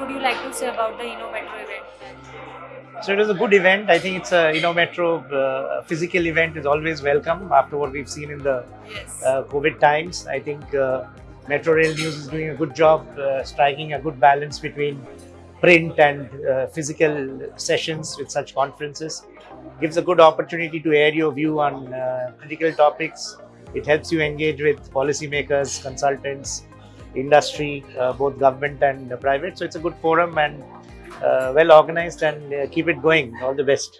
would you like to say about the Inno Metro event? So it was a good event. I think it's a you know metro uh, physical event is always welcome after what we've seen in the Yes. uh, COVID times. I think uh, Metro Rail News is doing a good job uh, striking a good balance between print and uh, physical sessions with such conferences. Gives a good opportunity to air your view on critical topics. It helps you engage with policymakers, consultants, industry, uh, both government and private. So it's a good forum and uh, well organized and uh, keep it going. All the best.